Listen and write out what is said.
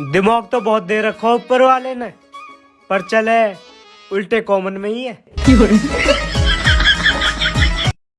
दिमाग तो बहुत दे रखा, ऊपर वाले ने। पर चले, उल्टे कॉमन में ही है।